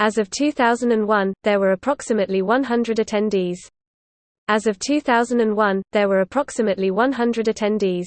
As of 2001, there were approximately 100 attendees. As of 2001, there were approximately 100 attendees.